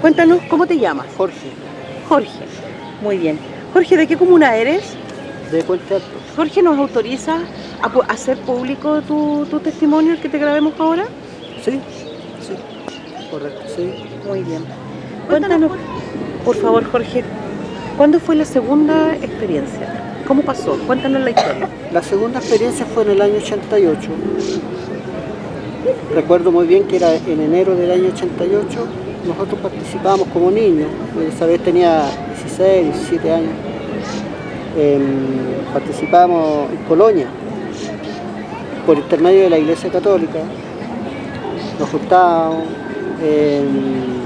Cuéntanos, ¿cómo te llamas? Jorge, Jorge. Muy bien. Jorge, ¿de qué comuna eres? de Puente Alto. Jorge, ¿nos autoriza a hacer público tu, tu testimonio, el que te grabemos ahora? Sí, sí, correcto, sí. Muy bien. Cuéntanos, por favor, Jorge, ¿cuándo fue la segunda experiencia? ¿Cómo pasó? Cuéntanos la historia. La segunda experiencia fue en el año 88. Recuerdo muy bien que era en enero del año 88. Nosotros participábamos como niños. Esa vez tenía 16, 17 años. Em, participábamos en Colonia por intermedio de la Iglesia Católica. Nos juntábamos. em,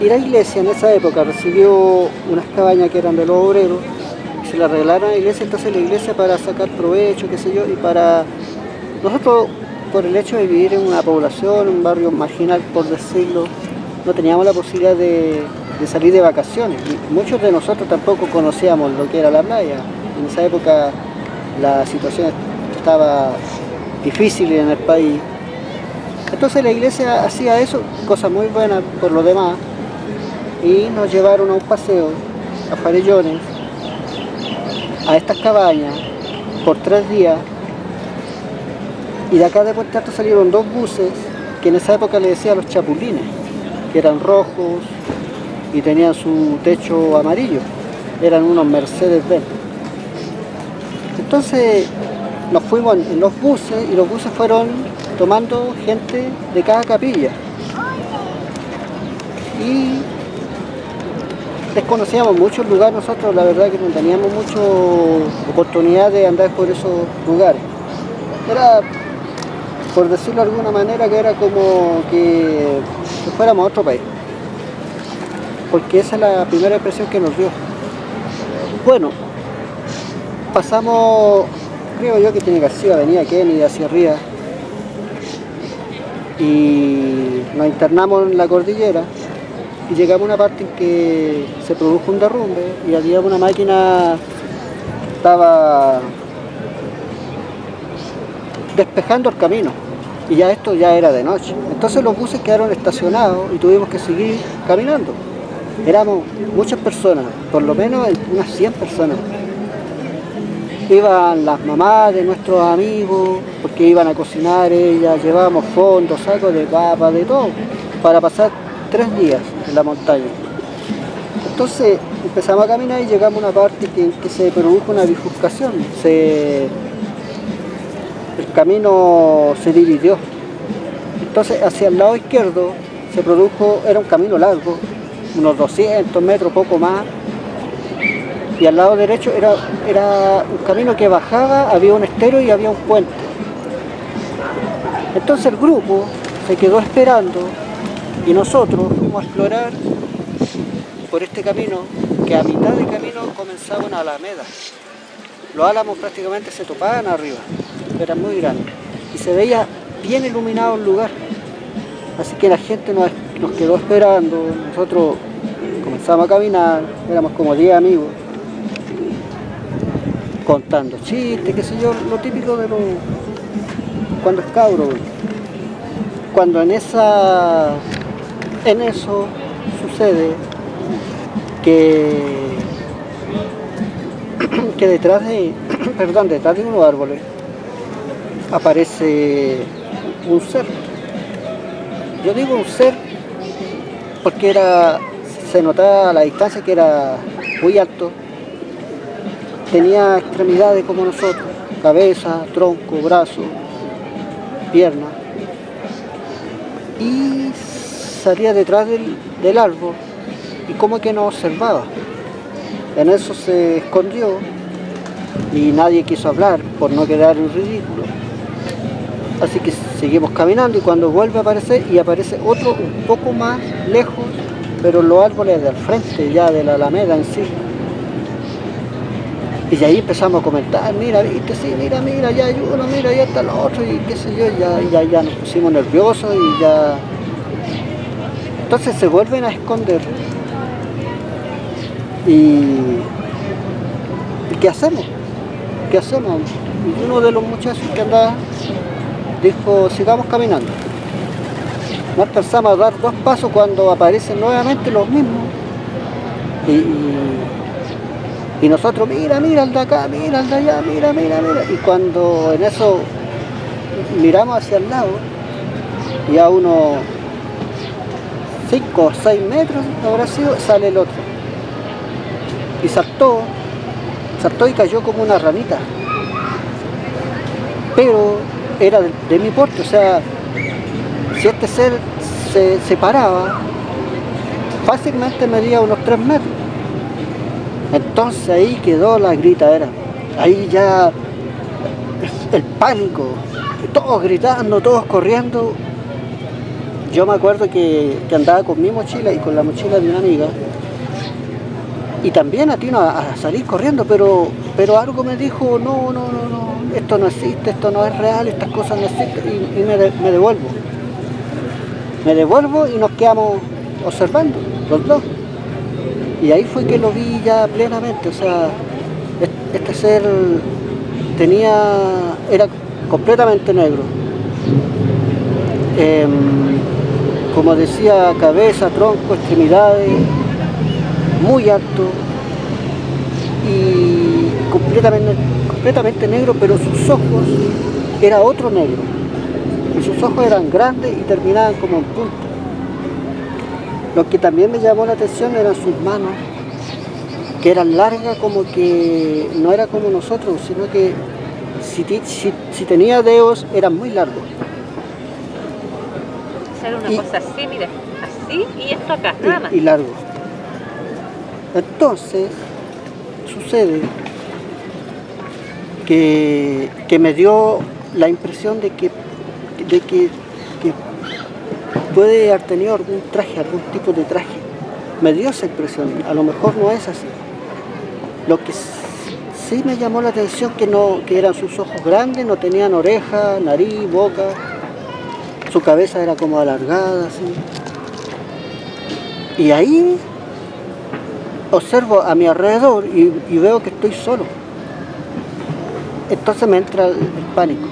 y la iglesia en esa época recibió unas cabañas que eran de los obreros se las regalaron a la iglesia, entonces la iglesia para sacar provecho, qué sé yo, y para nosotros por el hecho de vivir en una población, un barrio marginal por decirlo, no teníamos la posibilidad de, salir de vacaciones. Muchos de nosotros tampoco conocíamos lo que era la playa. En esa época la situación estaba difícil en el país. Entonces la iglesia hacía eso, cosa muy buena por lo demás, y nos llevaron a un paseo a Farellones, a estas cabañas, por tres días, y de acá de Puente Alto salieron dos buses, que en esa época le decían los chapulines, que eran rojos y tenían su techo amarillo, eran unos Mercedes-Benz. Entonces nos fuimos en los buses y los buses fueron tomando gente de cada capilla. Y desconocíamos muchos lugares, nosotros la verdad que no teníamos mucha oportunidad de andar por esos lugares. Era, por decirlo de alguna manera, que era como que, fuéramos a otro país. Porque esa es la primera impresión que nos dio. Bueno, pasamos, creo yo que tiene que haber Avenida Kennedy hacia arriba, y nos internamos en la cordillera y llegamos a una parte en que se produjo un derrumbe y había una máquina que estaba despejando el camino y ya esto ya era de noche. Entonces los buses quedaron estacionados y tuvimos que seguir caminando. Éramos muchas personas, por lo menos unas 100 personas. Iban las mamás de nuestros amigos, porque iban a cocinar ellas, llevábamos fondos, sacos de papa, de todo, para pasar tres días en la montaña. Entonces empezamos a caminar y llegamos a una parte que, que se produjo una bifurcación. Se, el camino se dividió. Entonces hacia el lado izquierdo se produjo, era un camino largo, unos 200 metros, poco más, y al lado derecho era, era un camino que bajaba, había un estero y había un puente. Entonces el grupo se quedó esperando y nosotros fuimos a explorar por este camino que a mitad de camino comenzaba una alameda. Los álamos prácticamente se topaban arriba, eran muy grandes y se veía bien iluminado el lugar. Así que la gente nos, quedó esperando, nosotros comenzamos a caminar, éramos como 10 amigos contando chistes, qué sé yo, lo típico de lo cuando es cabro. Cuando en esa en eso sucede que que detrás de perdón, detrás de unos árboles aparece un ser. Yo digo un ser porque era se notaba a la distancia que era muy alto tenía extremidades como nosotros, cabeza, tronco, brazo, pierna, y salía detrás del, del árbol y como que nos observaba. En eso se escondió y nadie quiso hablar por no quedar en ridículo. Así que seguimos caminando y cuando vuelve a aparecer y aparece otro un poco más lejos, pero los árboles del frente ya de la alameda en sí. Y ahí empezamos a comentar, mira, viste, sí, mira, mira, ya hay uno, mira, ya está el otro, y qué sé yo, ya, ya, ya nos pusimos nerviosos y ya... Entonces se vuelven a esconder. Y... ¿Y qué hacemos? ¿Qué hacemos? Uno de los muchachos que andaba dijo, sigamos caminando. no alcanzamos a dar dos pasos cuando aparecen nuevamente los mismos. Y, nosotros, mira, mira el de acá, mira el de allá, mira, mira, mira. Y cuando en eso miramos hacia el lado, y a unos 5 o 6 metros habrá sido, sale el otro. Y saltó, saltó y cayó como una ranita. Pero era de, mi porte, o sea, si este ser se separaba, fácilmente medía unos 3 metros. Entonces ahí quedó la gritadera. Ahí ya el pánico, todos gritando, todos corriendo. Yo me acuerdo que, andaba con mi mochila y con la mochila de una amiga y también atino a, a salir corriendo, pero, pero algo me dijo, no, no, no, no, esto no existe, esto no es real, estas cosas no existen, y, me, devuelvo. Me devuelvo y nos quedamos observando, los dos. Y ahí fue que lo vi ya plenamente, o sea, este ser tenía, era completamente negro. Em, como decía, cabeza, tronco, extremidades, muy alto y completamente, completamente negro, pero sus ojos era otro negro. Y sus ojos eran grandes y terminaban como en punta. Lo que también me llamó la atención eran sus manos, que eran largas como que no era como nosotros, sino que si, tenía dedos eran muy largos. Era una cosa así, mire, así y esto acá, nada más. Y largo. Entonces, sucede que, me dio la impresión de que, de que, puede haber tenido algún traje, algún tipo de traje. Me dio esa impresión, a lo mejor no es así. Lo que sí me llamó la atención que, no, que eran sus ojos grandes, no tenían oreja, nariz, boca, su cabeza era como alargada, así. Y ahí observo a mi alrededor y, veo que estoy solo. Entonces me entra el, pánico,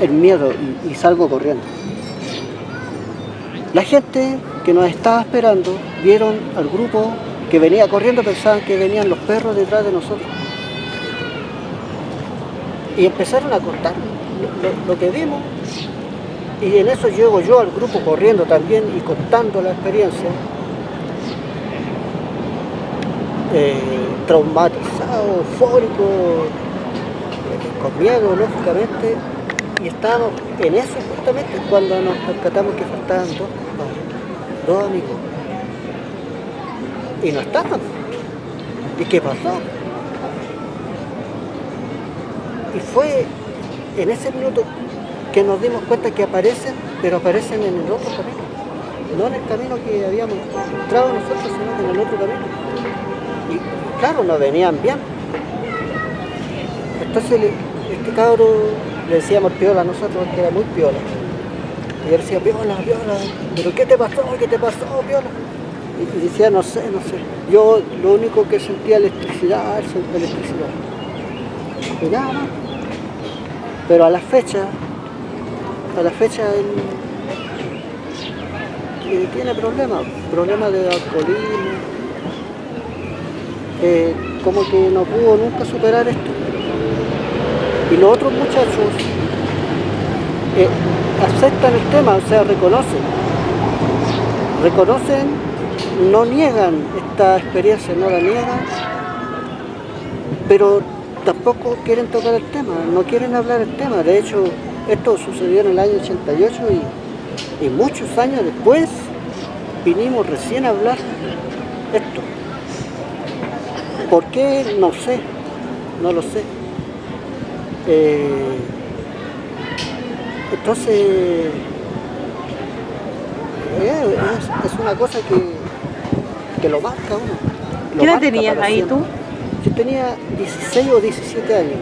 el miedo y, salgo corriendo. La gente que nos estaba esperando vieron al grupo que venía corriendo, pensaban que venían los perros detrás de nosotros. Y empezaron a contar lo, lo que vimos y en eso llego yo al grupo corriendo también y contando la experiencia eh, traumatizado, eufórico, eh, con miedo, lógicamente, y estábamos en eso justamente cuando nos percatamos que faltaban dos, dos amigos. Y no estaban. ¿Y qué pasó? Y fue en ese minuto que nos dimos cuenta que aparecen, pero aparecen en el otro camino. No en el camino que habíamos entrado nosotros, sino en el otro camino claro, no venían bien. Entonces este cabro le decíamos piola a nosotros, que era muy piola. Y él decía, piola, piola, pero ¿qué te pasó? ¿Qué te pasó, piola? Y, decía, no sé, no sé. Yo lo único que sentía electricidad, electricidad. Y nada Pero a la fecha, a la fecha él, tiene problemas, problemas de alcoholismo, eh, como que no pudo nunca superar esto. Y los otros muchachos eh, aceptan el tema, o sea, reconocen. Reconocen, no niegan esta experiencia, no la niegan, pero tampoco quieren tocar el tema, no quieren hablar el tema. De hecho, esto sucedió en el año 88 y, y muchos años después vinimos recién a hablar esto. ¿Por qué? No sé, no lo sé. Eh, entonces, eh, es, una cosa que, lo marca uno. ¿Qué edad tenías ahí tú? Yo tenía 16 o 17 años.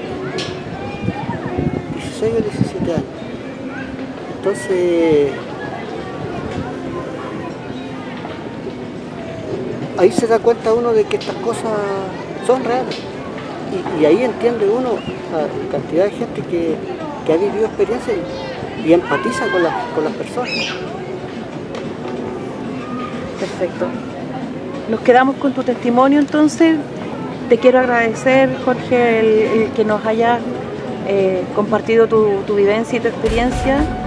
16 o 17 años. Entonces, ahí se da cuenta uno de que estas cosas son reales. Y, ahí entiende uno la cantidad de gente que, ha vivido experiencias y, empatiza con, con las personas. Perfecto. Nos quedamos con tu testimonio entonces. Te quiero agradecer, Jorge, el, que nos haya eh, compartido tu, tu vivencia y tu experiencia